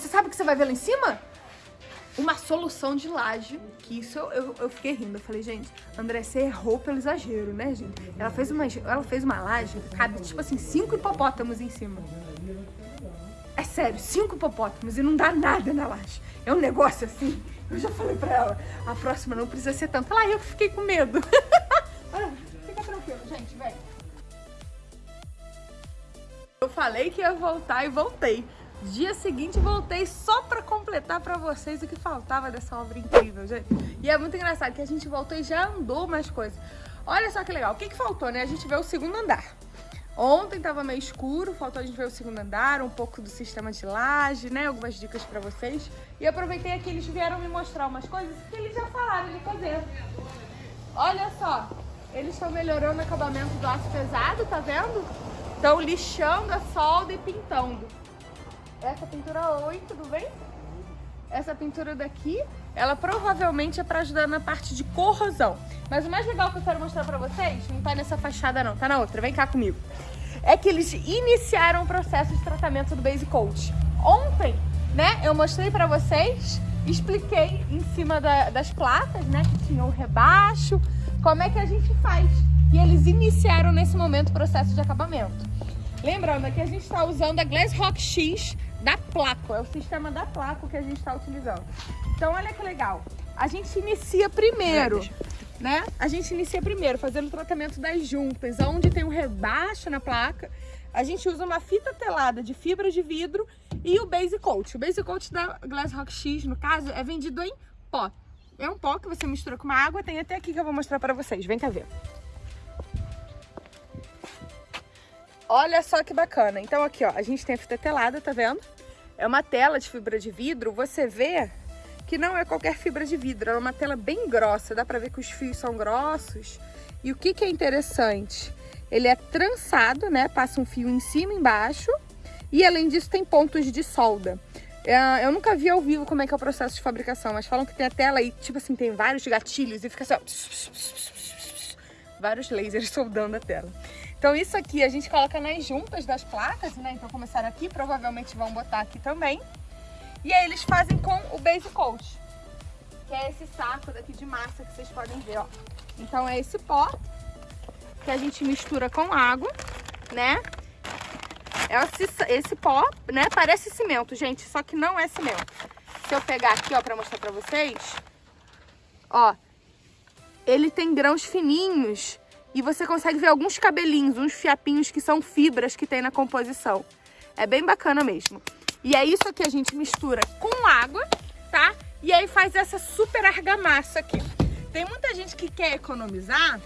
você sabe o que você vai ver lá em cima? Uma solução de laje, que isso eu, eu, eu fiquei rindo. Eu falei, gente, André, você errou pelo exagero, né, gente? Ela fez uma, ela fez uma laje, cabe, tipo assim, cinco hipopótamos em cima. É sério, cinco hipopótamos e não dá nada na laje. É um negócio assim. Eu já falei pra ela, a próxima não precisa ser tanto. Lá eu fiquei com medo. Fica tranquilo, gente, vem. Eu falei que ia voltar e voltei. Dia seguinte voltei só pra completar pra vocês o que faltava dessa obra incrível, gente. E é muito engraçado que a gente voltou e já andou mais coisas. Olha só que legal. O que, que faltou, né? A gente vê o segundo andar. Ontem tava meio escuro, faltou a gente ver o segundo andar, um pouco do sistema de laje, né? Algumas dicas pra vocês. E aproveitei que eles vieram me mostrar umas coisas que eles já falaram de fazer. Olha só, eles estão melhorando o acabamento do aço pesado, tá vendo? Estão lixando a solda e pintando. Essa pintura, oi, tudo bem? Essa pintura daqui, ela provavelmente é para ajudar na parte de corrosão. Mas o mais legal que eu quero mostrar para vocês, não tá nessa fachada não, tá na outra, vem cá comigo. É que eles iniciaram o processo de tratamento do Base Coat. Ontem, né, eu mostrei para vocês, expliquei em cima da, das placas, né, que tinha o rebaixo, como é que a gente faz. E eles iniciaram nesse momento o processo de acabamento. Lembrando que a gente está usando a Glass Rock X da Placo, é o sistema da Placo que a gente está utilizando. Então olha que legal, a gente inicia primeiro, né? A gente inicia primeiro fazendo o tratamento das juntas, onde tem um rebaixo na placa. A gente usa uma fita telada de fibra de vidro e o Base Coat. O Base Coat da Glass Rock X, no caso, é vendido em pó. É um pó que você mistura com uma água, tem até aqui que eu vou mostrar para vocês. Vem cá ver. Olha só que bacana. Então aqui, ó, a gente tem a fita telada, tá vendo? É uma tela de fibra de vidro, você vê que não é qualquer fibra de vidro, é uma tela bem grossa, dá pra ver que os fios são grossos. E o que, que é interessante? Ele é trançado, né? Passa um fio em cima e embaixo. E além disso tem pontos de solda. É, eu nunca vi ao vivo como é que é o processo de fabricação, mas falam que tem a tela e, tipo assim, tem vários gatilhos e fica assim, ó, vários lasers soldando a tela. Então isso aqui a gente coloca nas juntas das placas, né? Então começaram aqui, provavelmente vão botar aqui também. E aí eles fazem com o base coat, que é esse saco daqui de massa que vocês podem ver, ó. Então é esse pó que a gente mistura com água, né? É esse, esse pó, né? Parece cimento, gente, só que não é cimento. Se eu pegar aqui, ó, pra mostrar pra vocês, ó, ele tem grãos fininhos e você consegue ver alguns cabelinhos, uns fiapinhos que são fibras que tem na composição. É bem bacana mesmo. E é isso que a gente mistura com água, tá? E aí faz essa super argamassa aqui. Tem muita gente que quer economizar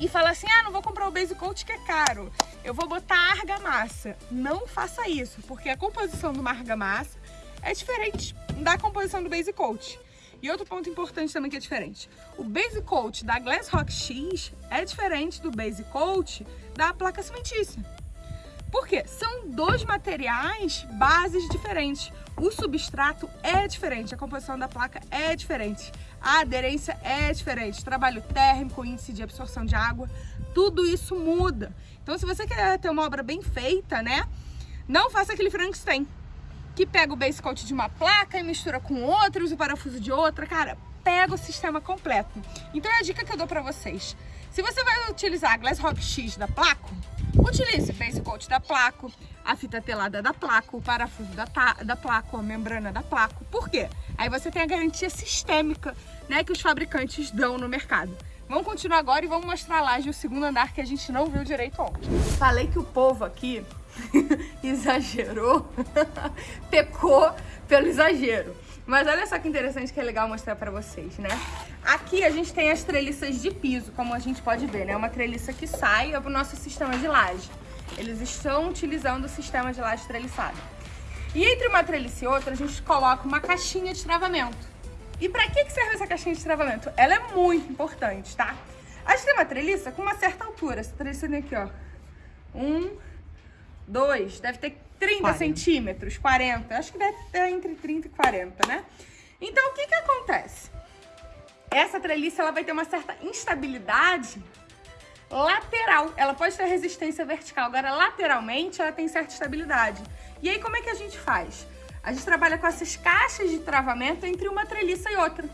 e fala assim, ah, não vou comprar o Base Coat que é caro. Eu vou botar argamassa. Não faça isso, porque a composição de uma argamassa é diferente da composição do Base Coat. E outro ponto importante também que é diferente. O Base Coat da Glass Rock X é diferente do Base Coat da placa cimentícia. Por quê? São dois materiais bases diferentes. O substrato é diferente, a composição da placa é diferente, a aderência é diferente, trabalho térmico, índice de absorção de água, tudo isso muda. Então se você quer ter uma obra bem feita, né, não faça aquele Frankenstein que pega o base coat de uma placa e mistura com outros, o parafuso de outra, cara, pega o sistema completo. Então é a dica que eu dou pra vocês. Se você vai utilizar a Glass Rock X da Placo, utilize base coat da Placo, a fita telada da Placo, o parafuso da, da Placo, a membrana da Placo. Por quê? Aí você tem a garantia sistêmica né, que os fabricantes dão no mercado. Vamos continuar agora e vamos mostrar a laje, o segundo andar que a gente não viu direito ontem. Falei que o povo aqui exagerou, pecou pelo exagero. Mas olha só que interessante que é legal mostrar pra vocês, né? Aqui a gente tem as treliças de piso, como a gente pode ver, né? Uma treliça que sai é pro nosso sistema de laje. Eles estão utilizando o sistema de laje treliçada. E entre uma treliça e outra, a gente coloca uma caixinha de travamento. E pra que serve essa caixinha de travamento? Ela é muito importante, tá? A gente tem uma treliça com uma certa altura. Essa treliça aqui, ó. Um, dois, deve ter 30 40. centímetros, 40. Acho que deve ter entre 30 e 40, né? Então, o que que acontece? Essa treliça, ela vai ter uma certa instabilidade lateral. Ela pode ter resistência vertical, agora lateralmente ela tem certa estabilidade. E aí, como é que a gente faz? A gente trabalha com essas caixas de travamento entre uma treliça e outra.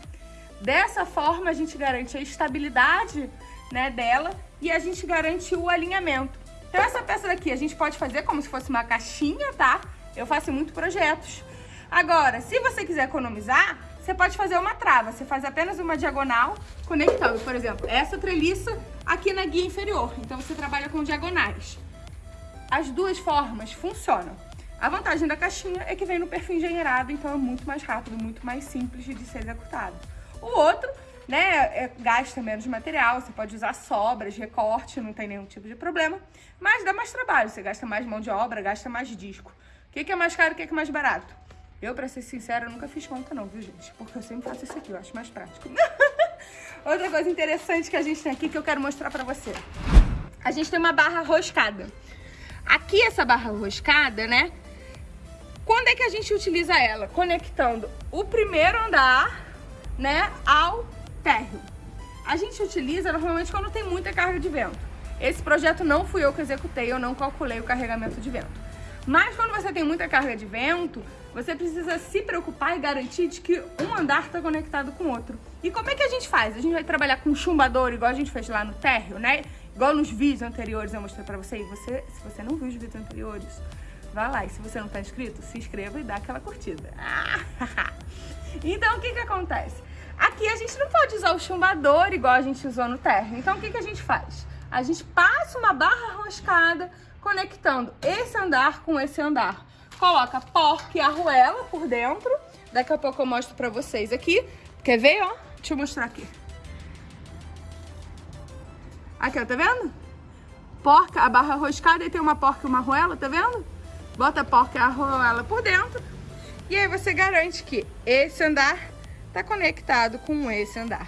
Dessa forma, a gente garante a estabilidade né, dela e a gente garante o alinhamento. Então, essa peça daqui a gente pode fazer como se fosse uma caixinha, tá? Eu faço muito projetos. Agora, se você quiser economizar, você pode fazer uma trava. Você faz apenas uma diagonal conectando, por exemplo, essa treliça aqui na guia inferior. Então, você trabalha com diagonais. As duas formas funcionam. A vantagem da caixinha é que vem no perfil engenheirado, então é muito mais rápido, muito mais simples de ser executado. O outro, né, é, gasta menos material, você pode usar sobras, recorte, não tem nenhum tipo de problema, mas dá mais trabalho, você gasta mais mão de obra, gasta mais disco. O que, que é mais caro o que, que é mais barato? Eu, pra ser sincera, nunca fiz conta não, viu, gente? Porque eu sempre faço isso aqui, eu acho mais prático. Outra coisa interessante que a gente tem aqui que eu quero mostrar pra você. A gente tem uma barra roscada. Aqui, essa barra roscada, né? Quando é que a gente utiliza ela? Conectando o primeiro andar né, ao térreo. A gente utiliza normalmente quando tem muita carga de vento. Esse projeto não fui eu que executei, eu não calculei o carregamento de vento. Mas quando você tem muita carga de vento, você precisa se preocupar e garantir de que um andar está conectado com o outro. E como é que a gente faz? A gente vai trabalhar com chumbador, igual a gente fez lá no térreo, né? Igual nos vídeos anteriores eu mostrei pra você. E você, se você não viu os vídeos anteriores, vai lá. E se você não tá inscrito, se inscreva e dá aquela curtida. então, o que que acontece? Aqui a gente não pode usar o chumbador igual a gente usou no térreo. Então o que, que a gente faz? A gente passa uma barra roscada conectando esse andar com esse andar. Coloca porca e arruela por dentro. Daqui a pouco eu mostro pra vocês aqui. Quer ver, ó? Deixa eu mostrar aqui. Aqui, ó, tá vendo? Porca, a barra roscada e tem uma porca e uma arruela, tá vendo? Bota a porca e a arruela por dentro. E aí você garante que esse andar está conectado com esse andar.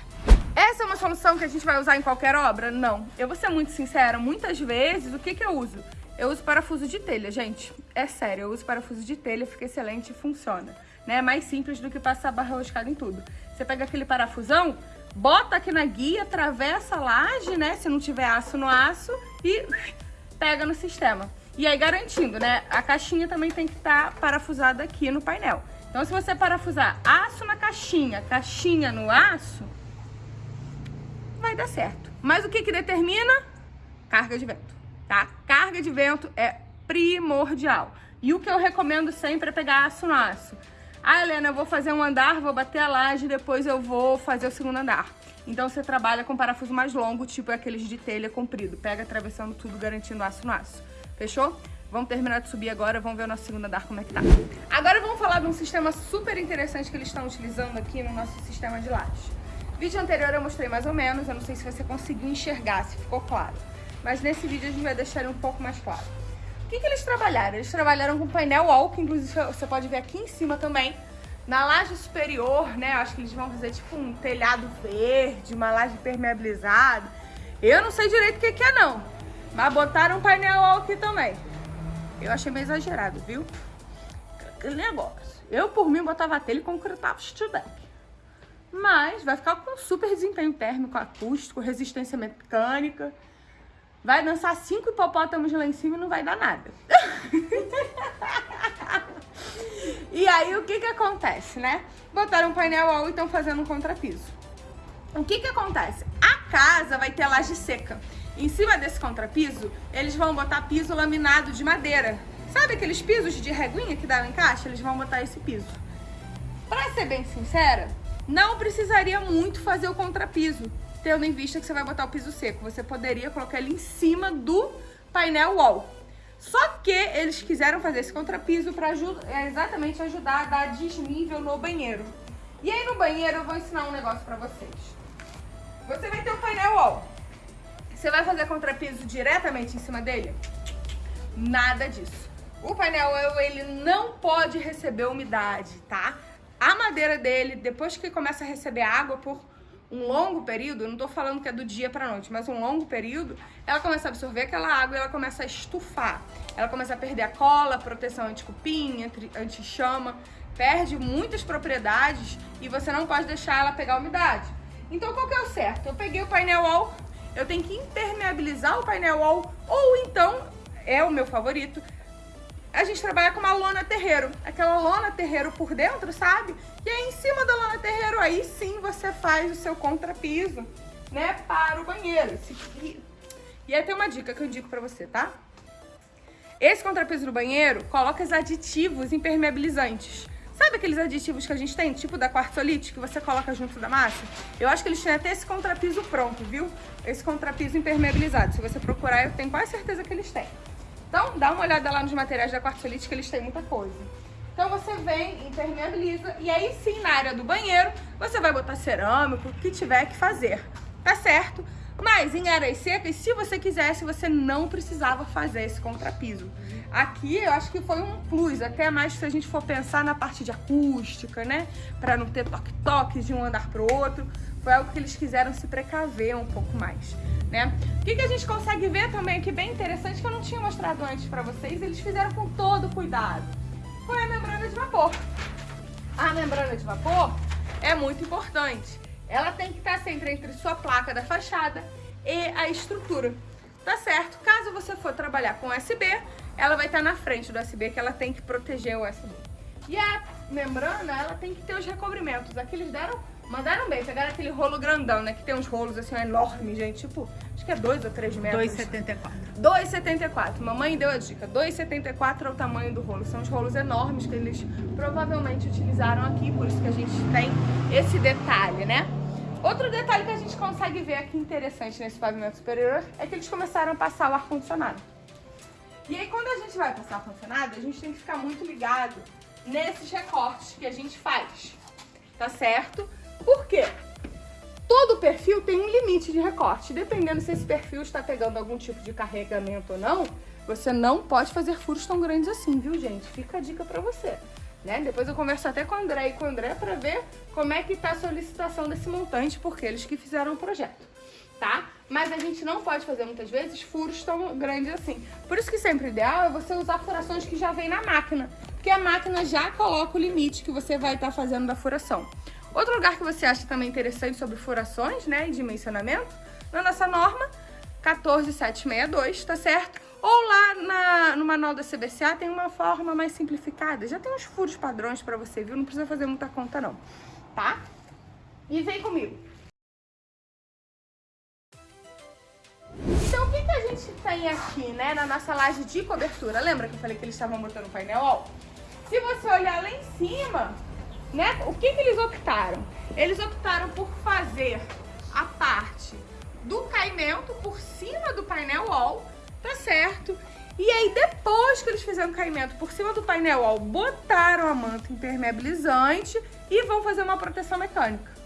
Essa é uma solução que a gente vai usar em qualquer obra? Não. Eu vou ser muito sincera, muitas vezes, o que, que eu uso? Eu uso parafuso de telha, gente. É sério, eu uso parafuso de telha, fica excelente e funciona. Né? É mais simples do que passar barra roscada em tudo. Você pega aquele parafusão, bota aqui na guia, atravessa a laje, né? Se não tiver aço no aço e pega no sistema. E aí garantindo, né? A caixinha também tem que estar tá parafusada aqui no painel. Então, se você parafusar aço na caixinha, caixinha no aço, vai dar certo. Mas o que que determina? Carga de vento, tá? Carga de vento é primordial. E o que eu recomendo sempre é pegar aço no aço. Ah, Helena, eu vou fazer um andar, vou bater a laje, depois eu vou fazer o segundo andar. Então você trabalha com parafuso mais longo, tipo aqueles de telha comprido. Pega atravessando tudo, garantindo aço no aço. Fechou? Vamos terminar de subir agora, vamos ver o nosso segundo andar como é que tá. Agora vamos falar de um sistema super interessante que eles estão utilizando aqui no nosso sistema de lajes. Vídeo anterior eu mostrei mais ou menos, eu não sei se você conseguiu enxergar, se ficou claro. Mas nesse vídeo a gente vai deixar ele um pouco mais claro. O que, que eles trabalharam? Eles trabalharam com painel wall, que inclusive você pode ver aqui em cima também. Na laje superior, né, acho que eles vão fazer tipo um telhado verde, uma laje permeabilizada. Eu não sei direito o que, que é não, mas botaram um painel wall aqui também. Eu achei meio exagerado, viu? Aquele negócio. Eu, por mim, botava telha e concretava o steel deck. Mas vai ficar com super desempenho térmico, acústico, resistência mecânica. Vai dançar cinco hipopótamos lá em cima e não vai dar nada. e aí, o que que acontece, né? Botaram um painel wall e estão fazendo um contrapiso. O que que acontece? A casa vai ter laje seca. Em cima desse contrapiso, eles vão botar piso laminado de madeira. Sabe aqueles pisos de reguinha que dava em caixa? Eles vão botar esse piso. Pra ser bem sincera, não precisaria muito fazer o contrapiso, tendo em vista que você vai botar o piso seco. Você poderia colocar ele em cima do painel wall. Só que eles quiseram fazer esse contrapiso para é, exatamente ajudar a dar desnível no banheiro. E aí no banheiro eu vou ensinar um negócio para vocês. Você vai ter o painel wall. Você vai fazer contrapiso diretamente em cima dele? Nada disso. O painel ele não pode receber umidade, tá? A madeira dele, depois que começa a receber água por um longo período, não tô falando que é do dia pra noite, mas um longo período, ela começa a absorver aquela água e ela começa a estufar. Ela começa a perder a cola, proteção anti-cupim, anti-chama, perde muitas propriedades e você não pode deixar ela pegar umidade. Então qual que é o certo? Eu peguei o painel wall, eu tenho que impermeabilizar o painel wall ou então, é o meu favorito, a gente trabalha com uma lona terreiro. Aquela lona terreiro por dentro, sabe? E aí em cima da lona terreiro, aí sim você faz o seu contrapiso, né? Para o banheiro. E aí tem uma dica que eu digo pra você, tá? Esse contrapiso do banheiro, coloca os aditivos impermeabilizantes. Sabe aqueles aditivos que a gente tem, tipo da quartzolite, que você coloca junto da massa? Eu acho que eles têm até esse contrapiso pronto, viu? Esse contrapiso impermeabilizado. Se você procurar, eu tenho quase certeza que eles têm. Então, dá uma olhada lá nos materiais da quartzolite, que eles têm muita coisa. Então você vem, impermeabiliza, e aí sim, na área do banheiro, você vai botar cerâmico, o que tiver que fazer, tá certo? Mas em áreas secas, se você quisesse, você não precisava fazer esse contrapiso. Aqui eu acho que foi um plus, até mais se a gente for pensar na parte de acústica, né? Para não ter toque-toques de um andar pro outro. Foi algo que eles quiseram se precaver um pouco mais, né? O que, que a gente consegue ver também aqui bem interessante, que eu não tinha mostrado antes para vocês, eles fizeram com todo cuidado. Foi a membrana de vapor. A membrana de vapor é muito importante. Ela tem que estar sempre entre sua placa da fachada e a estrutura. Tá certo? Caso você for trabalhar com USB, ela vai estar na frente do USB, que ela tem que proteger o USB. E a membrana, ela tem que ter os recobrimentos. Aqui eles deram, mandaram bem, pegaram aquele rolo grandão, né? Que tem uns rolos assim enormes, gente. Tipo, acho que é 2 ou 3 metros. 2,74. 2,74. Mamãe deu a dica. 2,74 é o tamanho do rolo. São os rolos enormes que eles provavelmente utilizaram aqui, por isso que a gente tem esse detalhe, né? Outro detalhe que a gente consegue ver aqui interessante nesse pavimento superior é que eles começaram a passar o ar-condicionado. E aí quando a gente vai passar ar-condicionado, a gente tem que ficar muito ligado nesses recortes que a gente faz, tá certo? Por quê? Todo perfil tem um limite de recorte. Dependendo se esse perfil está pegando algum tipo de carregamento ou não, você não pode fazer furos tão grandes assim, viu, gente? Fica a dica pra você. Né? Depois eu converso até com o André e com o André para ver como é que tá a solicitação desse montante, porque eles que fizeram o projeto, tá? Mas a gente não pode fazer muitas vezes furos tão grandes assim. Por isso que sempre o ideal é você usar furações que já vem na máquina, porque a máquina já coloca o limite que você vai estar tá fazendo da furação. Outro lugar que você acha também interessante sobre furações, né, e dimensionamento, na nossa norma 14762, tá certo? Ou lá na, no manual da CBCA tem uma forma mais simplificada. Já tem uns furos padrões pra você, viu? Não precisa fazer muita conta não, tá? E vem comigo. Então o que, que a gente tem aqui, né, na nossa laje de cobertura? Lembra que eu falei que eles estavam botando o painel? Ó, se você olhar lá em cima, né, o que, que eles optaram? Eles optaram por fazer a parte do caimento por cima do painel wall tá certo. E aí, depois que eles fizeram o caimento por cima do painel, ó, botaram a manta impermeabilizante e vão fazer uma proteção mecânica.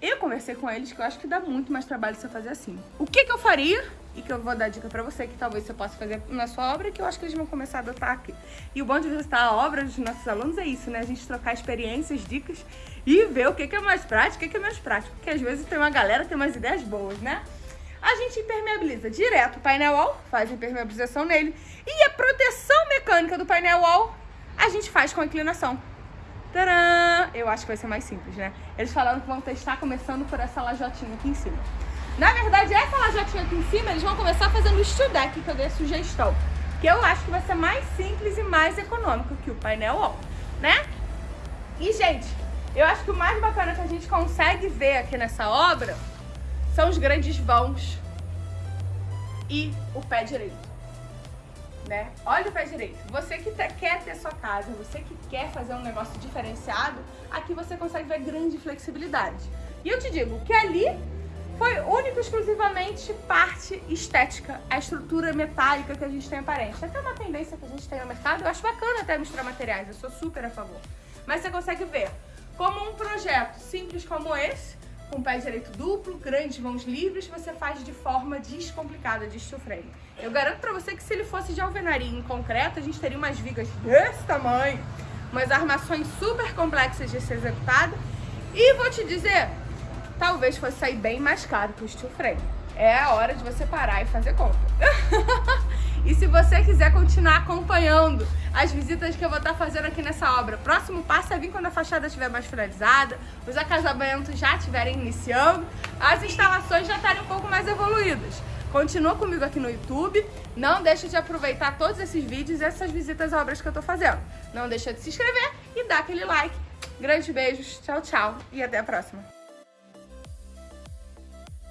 Eu conversei com eles que eu acho que dá muito mais trabalho você fazer assim. O que que eu faria? E que eu vou dar dica pra você, que talvez você possa fazer na sua obra, que eu acho que eles vão começar a adotar aqui. E o bom de visitar a obra dos nossos alunos é isso, né? A gente trocar experiências, dicas e ver o que, que é mais prático, o que, que é menos prático. Porque às vezes tem uma galera que tem umas ideias boas, né? A gente impermeabiliza direto o painel wall, faz impermeabilização nele, e a proteção mecânica do painel wall a gente faz com a inclinação. Tcharam! Eu acho que vai ser mais simples, né? Eles falaram que vão testar começando por essa lajotinha aqui em cima. Na verdade, essa lajotinha aqui em cima, eles vão começar fazendo o steel deck, que eu dei a sugestão. Que eu acho que vai ser mais simples e mais econômico que o painel wall, né? E, gente, eu acho que o mais bacana que a gente consegue ver aqui nessa obra são os grandes vãos e o pé direito. Né? Olha o pé direito. Você que quer ter sua casa, você que quer fazer um negócio diferenciado, aqui você consegue ver grande flexibilidade. E eu te digo que ali foi único exclusivamente parte estética, a estrutura metálica que a gente tem aparente. Até uma tendência que a gente tem no mercado, eu acho bacana até misturar materiais, eu sou super a favor. Mas você consegue ver como um projeto simples como esse, com pé direito duplo, grandes mãos livres, você faz de forma descomplicada de steel frame. Eu garanto pra você que se ele fosse de alvenaria em concreto, a gente teria umas vigas desse tamanho, umas armações super complexas de ser executada. E vou te dizer, talvez fosse sair bem mais caro que o steel frame. É a hora de você parar e fazer conta. E se você quiser continuar acompanhando as visitas que eu vou estar fazendo aqui nessa obra, próximo passo é vir quando a fachada estiver mais finalizada, os acasamentos já estiverem iniciando, as instalações já estarem um pouco mais evoluídas. Continua comigo aqui no YouTube. Não deixa de aproveitar todos esses vídeos e essas visitas a obras que eu tô fazendo. Não deixa de se inscrever e dar aquele like. Grandes beijos, tchau, tchau e até a próxima.